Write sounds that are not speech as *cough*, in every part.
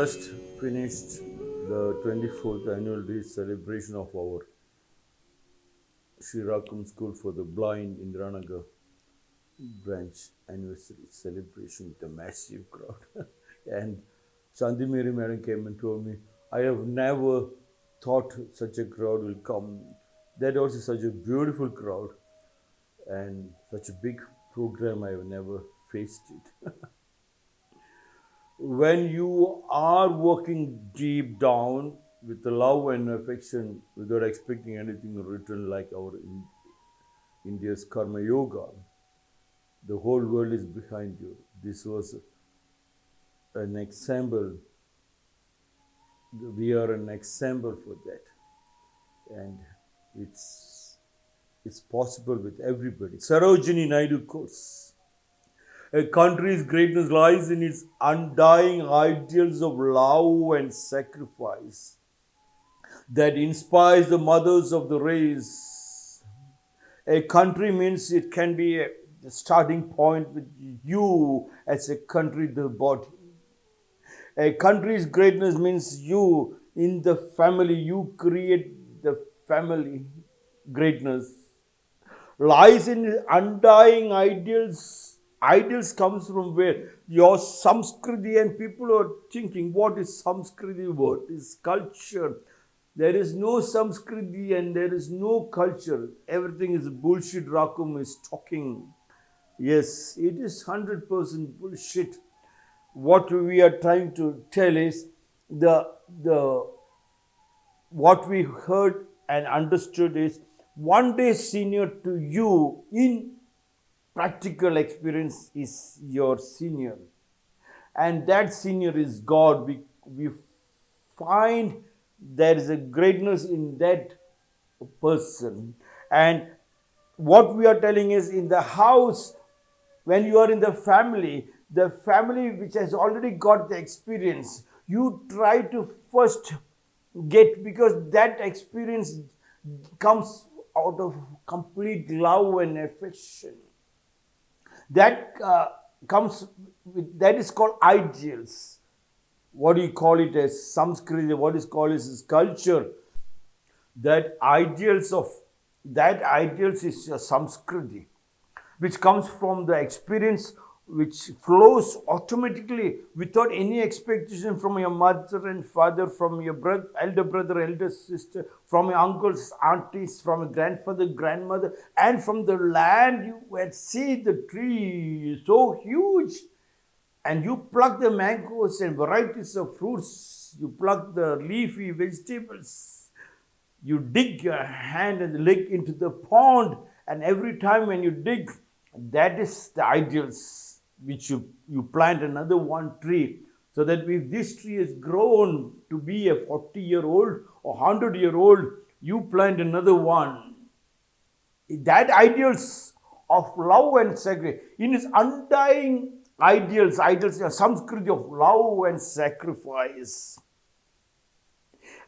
just finished the 24th annual day celebration of our Sri Rakum School for the Blind Indiranagar branch anniversary celebration with a massive crowd. *laughs* and Sandhi Mary madam came and told me, I have never thought such a crowd will come. That also such a beautiful crowd and such a big program I have never faced it. *laughs* when you are working deep down with love and affection without expecting anything in return like our in, India's karma yoga, the whole world is behind you. This was an example. We are an example for that. And it's, it's possible with everybody. Sarojini Naidu quotes, a country's greatness lies in its undying ideals of love and sacrifice that inspires the mothers of the race. A country means it can be a starting point with you as a country, the body. A country's greatness means you in the family, you create the family greatness. Lies in undying ideals ideals comes from where? Your samskriti and people are thinking what is samskriti what is culture. There is no samskriti and there is no culture. Everything is bullshit. Rakum is talking. Yes it is 100% bullshit. What we are trying to tell is the the what we heard and understood is one day senior to you in practical experience is your senior. And that senior is God. We, we find there is a greatness in that person. And what we are telling is in the house, when you are in the family, the family which has already got the experience, you try to first get because that experience comes out of complete love and affection that uh, comes with, that is called ideals. What do you call it as Samskriti? What is called as culture. That ideals of that ideals is a Samskriti, which comes from the experience which flows automatically without any expectation from your mother and father, from your brother, elder brother, elder sister, from your uncles, aunties, from your grandfather, grandmother, and from the land you had seen the tree so huge. And you pluck the mangoes and varieties of fruits, you pluck the leafy vegetables, you dig your hand and leg into the pond, and every time when you dig, that is the ideals which you, you plant another one tree so that if this tree has grown to be a 40 year old or 100 year old, you plant another one. That ideals of love and sacrifice, in its undying ideals, ideals are Samskriti of love and sacrifice.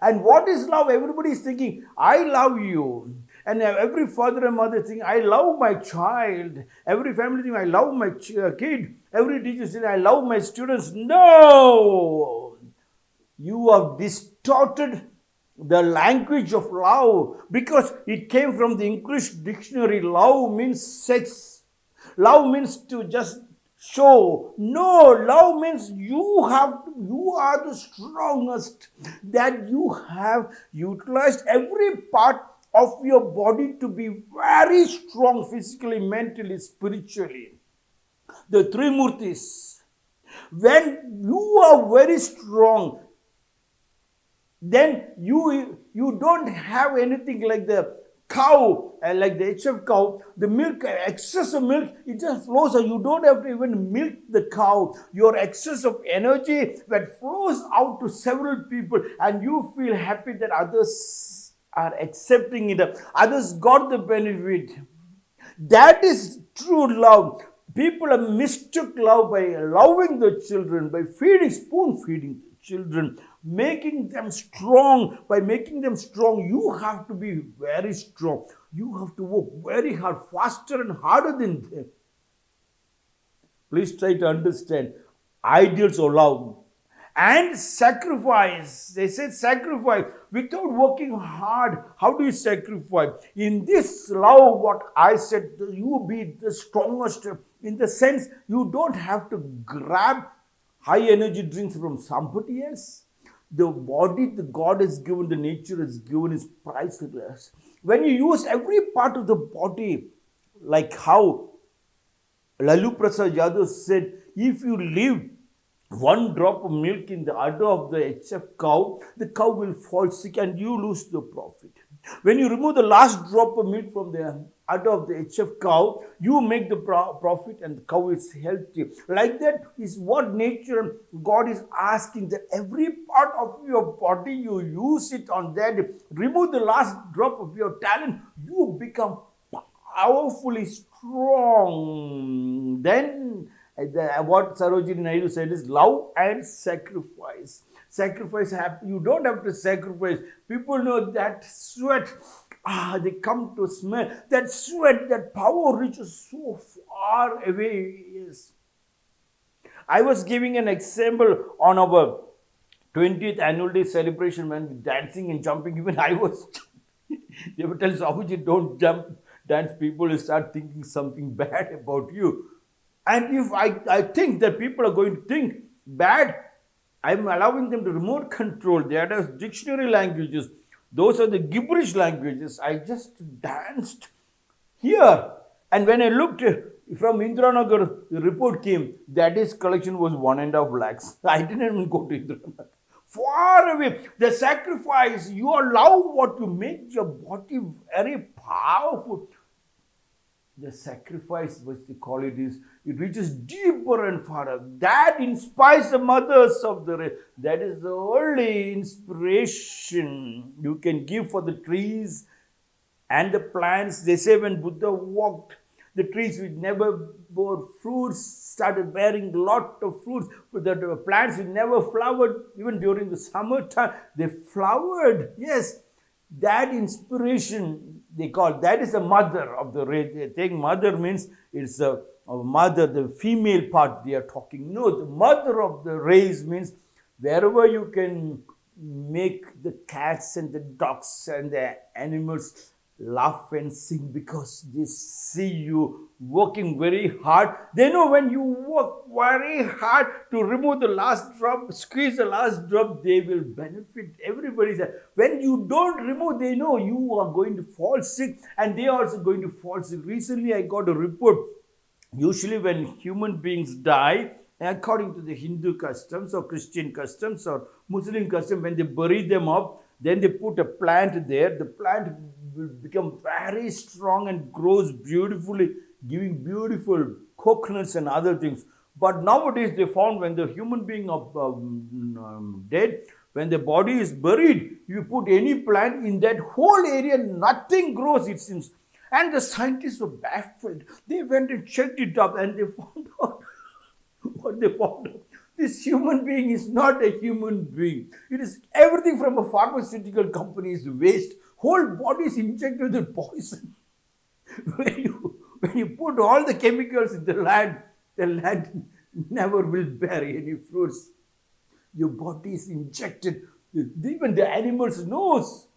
And what is love? Everybody is thinking, I love you. And every father and mother think, I love my child. Every family think, I love my uh, kid. Every teacher think, I love my students. No! You have distorted the language of love because it came from the English dictionary. Love means sex. Love means to just show. No, love means you have, you are the strongest, that you have utilized every part of your body to be very strong physically, mentally, spiritually. The three murtis. When you are very strong, then you, you don't have anything like the cow, uh, like the HF cow, the milk, excess of milk, it just flows. You don't have to even milk the cow. Your excess of energy that flows out to several people and you feel happy that others are accepting it. Others got the benefit. That is true love. People have mistook love by loving the children, by feeding, spoon feeding children, making them strong. By making them strong, you have to be very strong. You have to work very hard, faster and harder than them. Please try to understand ideals of love. And sacrifice. They said sacrifice without working hard. How do you sacrifice? In this love, what I said, you be the strongest in the sense you don't have to grab high energy drinks from somebody else. The body the God has given, the nature has given is priceless. When you use every part of the body, like how Lalu Prasad Yadav said, if you leave one drop of milk in the udder of the HF cow, the cow will fall sick and you lose the profit. When you remove the last drop of milk from the udder of the HF cow, you make the profit and the cow is healthy. Like that is what nature God is asking that every part of your body you use it on that. Remove the last drop of your talent, you become powerfully strong. Then the, what Sarojini Naidu said is love and sacrifice. Sacrifice, have, you don't have to sacrifice. People know that sweat, ah, they come to smell. That sweat, that power reaches so far away. Yes. I was giving an example on our 20th annual day celebration when dancing and jumping, even I was. *laughs* they would tell Sahuji, don't jump, dance. People start thinking something *laughs* bad about you. And if I, I think that people are going to think bad, I'm allowing them to remote control. They are dictionary languages. Those are the gibberish languages. I just danced here. And when I looked uh, from Indiranagar, the report came that his collection was one and a half lakhs. *laughs* I didn't even go to Indiranagar. Far away. The sacrifice, you allow what you make your body very powerful the sacrifice, which they call it, reaches deeper and farther. That inspires the mothers of the race. That is the only inspiration you can give for the trees and the plants. They say when Buddha walked, the trees which never bore fruits started bearing a lot of fruits. The plants which never flowered, even during the summertime, they flowered. Yes, that inspiration they call that is the mother of the race. They think mother means it's a, a, mother, the female part they are talking. No, the mother of the race means wherever you can make the cats and the dogs and the animals laugh and sing because they see you working very hard. They know when you work very hard to remove the last drop, squeeze the last drop, they will benefit. Everybody when you don't remove, they know you are going to fall sick and they are also going to fall sick. Recently, I got a report. Usually, when human beings die, according to the Hindu customs or Christian customs or Muslim custom, when they bury them up, then they put a plant there. The plant will become very strong and grows beautifully, giving beautiful coconuts and other things. But nowadays they found when the human being of um, um, dead, when the body is buried, you put any plant in that whole area, nothing grows, it seems. And the scientists were baffled. They went and checked it up and they *laughs* found out what they found out. This human being is not a human being. It is everything from a pharmaceutical company's waste whole body is injected with poison. *laughs* when, you, when you put all the chemicals in the land, the land never will bear any fruits. Your body is injected, even the animals knows.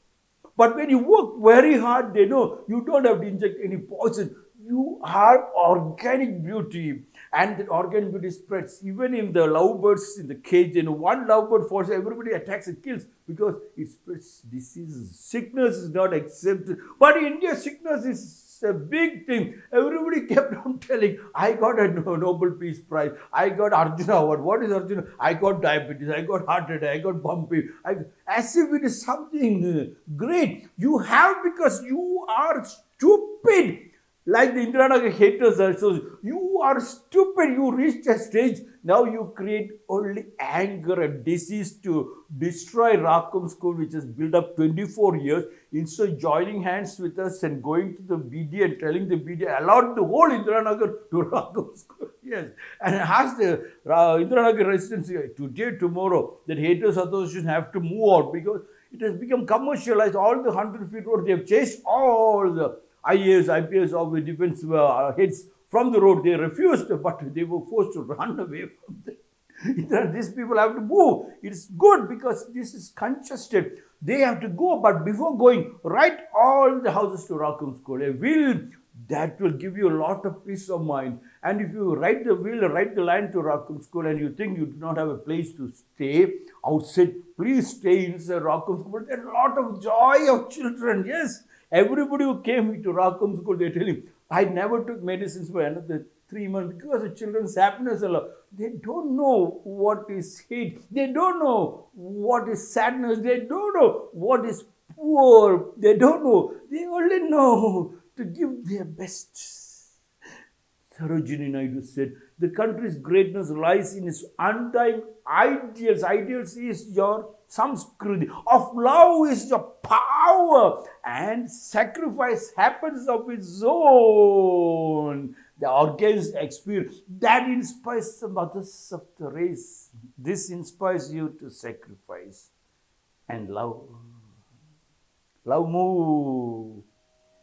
But when you work very hard, they know you don't have to inject any poison. You are organic beauty and the organic beauty spreads even in the lovebirds in the cage. And one lovebird falls, everybody attacks and kills because it spreads diseases. Sickness is not accepted. But in India, sickness is a big thing. Everybody kept on *laughs* telling, I got a Nobel Peace Prize. I got Arjuna Award. What is Arjuna? I got diabetes. I got heart attack. I got bumpy. I, as if it is something uh, great. You have because you are stupid like the Indiranagar haters are also, you are stupid, you reached a stage, now you create only anger and disease to destroy Rakum school which has built up 24 years, instead of joining hands with us and going to the BD and telling the BD, allowed the whole Indiranagar to *laughs* Rakum school. Yes, and asked the uh, Indiranagar residents today, tomorrow, that haters association have to move out because it has become commercialized. All the 100 feet road, they have chased all the IAS, IPS of the defense uh, heads from the road. They refused, but they were forced to run away from them. *laughs* These people have to move. It's good because this is congested. They have to go, but before going, write all the houses to Rakum School. A will that will give you a lot of peace of mind. And if you write the will, write the line to Rakum School, and you think you do not have a place to stay outside, please stay inside Rakum School. There's a lot of joy of children. Yes, everybody who came to Rakum School, they tell him, I never took medicines for another three months because the children's happiness alone. They don't know what is hate. They don't know what is sadness. They don't know what is poor. They don't know. They only know to give their best. Sarojini Naidu said, the country's greatness lies in its undying ideals. Ideals is your samskriti. Of love is your power. And sacrifice happens of its own. The organized experience that inspires the mothers of the race. This inspires you to sacrifice and love. Love move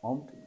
mountains.